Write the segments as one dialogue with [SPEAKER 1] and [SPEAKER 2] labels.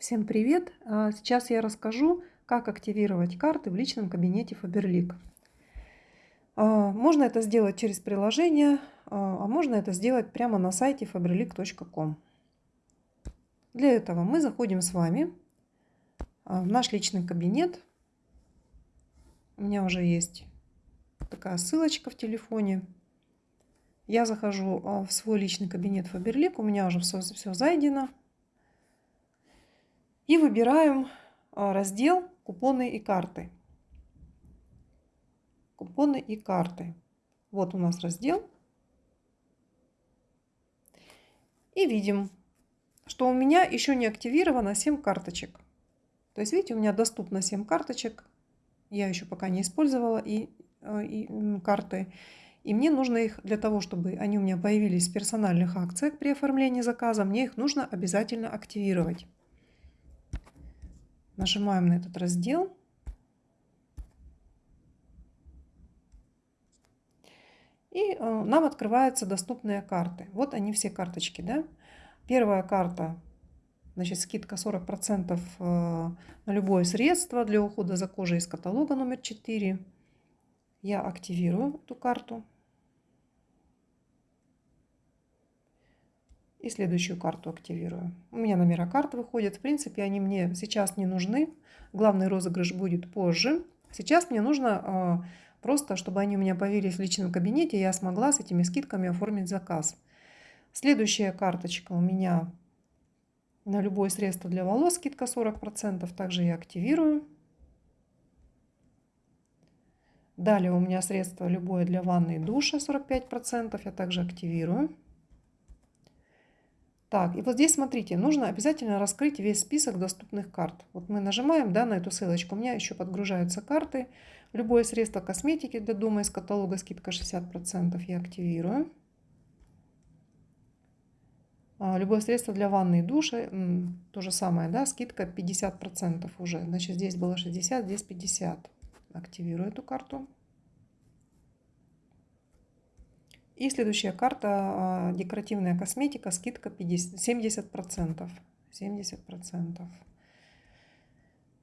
[SPEAKER 1] Всем привет! А, сейчас я расскажу, как активировать карты в личном кабинете Faberlic. А, можно это сделать через приложение, а, а можно это сделать прямо на сайте faberlic.com. Для этого мы заходим с вами в наш личный кабинет. У меня уже есть такая ссылочка в телефоне. Я захожу в свой личный кабинет Faberlic, у меня уже все, все зайдено. И выбираем а, раздел «Купоны и карты». Купоны и карты. Вот у нас раздел. И видим, что у меня еще не активировано 7 карточек. То есть, видите, у меня доступно 7 карточек. Я еще пока не использовала и, а, и карты. И мне нужно их для того, чтобы они у меня появились в персональных акциях при оформлении заказа, мне их нужно обязательно активировать. Нажимаем на этот раздел. И э, нам открываются доступные карты. Вот они все карточки. Да? Первая карта, значит, скидка 40% э, на любое средство для ухода за кожей из каталога номер 4. Я активирую эту карту. И следующую карту активирую. У меня номера карт выходят. В принципе, они мне сейчас не нужны. Главный розыгрыш будет позже. Сейчас мне нужно э, просто, чтобы они у меня появились в личном кабинете, я смогла с этими скидками оформить заказ. Следующая карточка у меня на любое средство для волос скидка 40%. Также я активирую. Далее у меня средство любое для ванны и душа 45%. Я также активирую. Так, и вот здесь смотрите, нужно обязательно раскрыть весь список доступных карт. Вот мы нажимаем да, на эту ссылочку, у меня еще подгружаются карты. Любое средство косметики для дома из каталога скидка 60% я активирую. А, любое средство для ванны и душа, то же самое, да, скидка 50% уже. Значит, здесь было 60, здесь 50. Активирую эту карту. И следующая карта а, декоративная косметика, скидка 50, 70%. 70%.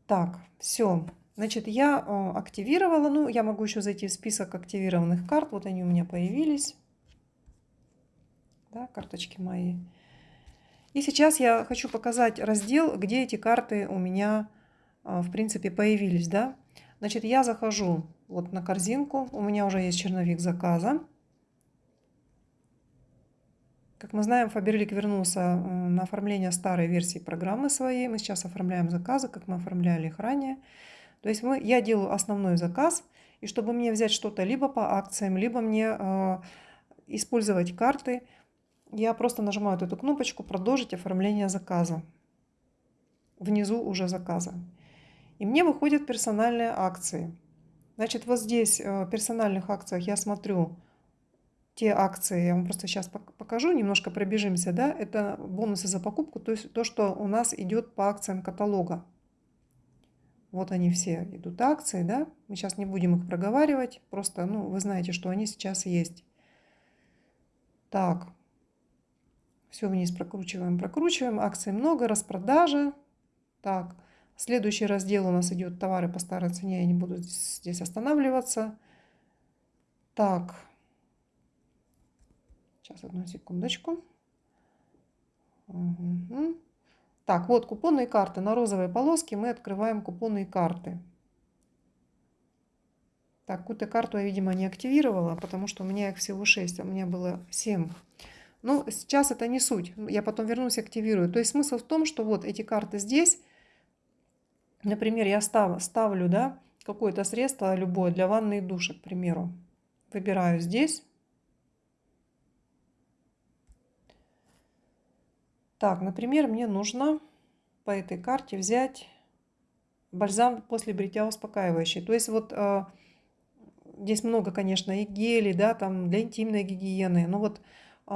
[SPEAKER 1] Так, все. Значит, я а, активировала, ну, я могу еще зайти в список активированных карт. Вот они у меня появились. Да, карточки мои. И сейчас я хочу показать раздел, где эти карты у меня, а, в принципе, появились, да. Значит, я захожу вот на корзинку. У меня уже есть черновик заказа. Как мы знаем, Faberlic вернулся э, на оформление старой версии программы своей. Мы сейчас оформляем заказы, как мы оформляли их ранее. То есть мы, я делаю основной заказ, и чтобы мне взять что-то либо по акциям, либо мне э, использовать карты, я просто нажимаю эту кнопочку «Продолжить оформление заказа». Внизу уже заказа. И мне выходят персональные акции. Значит, вот здесь э, в персональных акциях я смотрю те акции, я вам просто сейчас покажу, немножко пробежимся, да, это бонусы за покупку, то есть то, что у нас идет по акциям каталога. Вот они все идут акции, да, мы сейчас не будем их проговаривать, просто, ну, вы знаете, что они сейчас есть. Так, все вниз прокручиваем, прокручиваем, акций много, распродажа. Так, следующий раздел у нас идет товары по старой цене, я не буду здесь останавливаться. Так, Сейчас, одну секундочку. Угу. Так, вот купонные карты. На розовой полоске мы открываем купонные карты. Так, какую-то карту я, видимо, не активировала, потому что у меня их всего 6, а у меня было 7. Но сейчас это не суть. Я потом вернусь и активирую. То есть смысл в том, что вот эти карты здесь, например, я став, ставлю да, какое-то средство любое для ванны и душа, к примеру. Выбираю здесь. Так, например, мне нужно по этой карте взять бальзам после бритья успокаивающий. То есть вот э, здесь много, конечно, и гелей, да, там для интимной гигиены. Но вот э,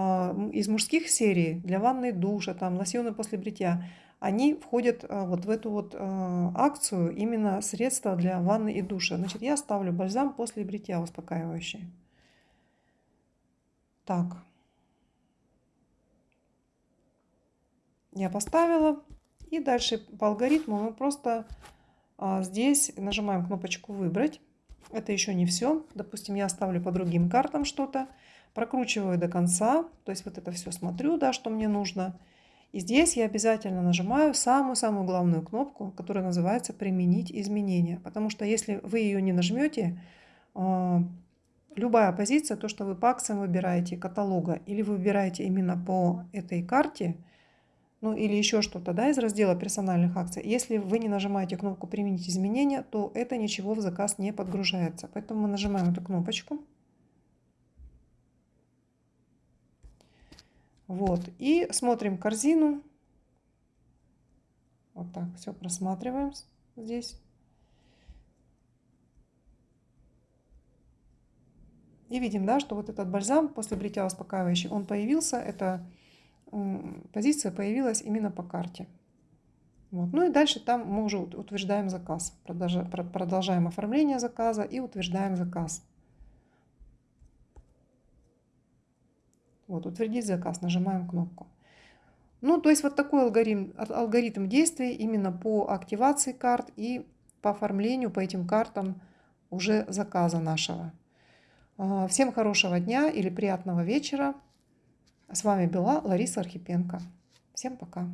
[SPEAKER 1] из мужских серий для ванны душа, там лосьоны после бритья, они входят э, вот в эту вот э, акцию именно средства для ванны и душа. Значит, я ставлю бальзам после бритья успокаивающий. Так. Я поставила. И дальше по алгоритму мы просто а, здесь нажимаем кнопочку «Выбрать». Это еще не все. Допустим, я ставлю по другим картам что-то, прокручиваю до конца, то есть вот это все смотрю, да, что мне нужно. И здесь я обязательно нажимаю самую-самую главную кнопку, которая называется «Применить изменения». Потому что если вы ее не нажмете, а, любая позиция, то, что вы по акциям выбираете каталога, или вы выбираете именно по этой карте, ну или еще что-то да, из раздела персональных акций, если вы не нажимаете кнопку «Применить изменения», то это ничего в заказ не подгружается. Поэтому мы нажимаем эту кнопочку. Вот, и смотрим корзину. Вот так все просматриваем здесь. И видим, да, что вот этот бальзам после бритья успокаивающий, он появился, эта позиция появилась именно по карте. Вот. Ну и дальше там мы уже утверждаем заказ. Продолжаем оформление заказа и утверждаем заказ. Вот, утвердить заказ, нажимаем кнопку. Ну, то есть вот такой алгоритм, алгоритм действий именно по активации карт и по оформлению по этим картам уже заказа нашего. А, всем хорошего дня или приятного вечера. С вами была Лариса Архипенко. Всем пока.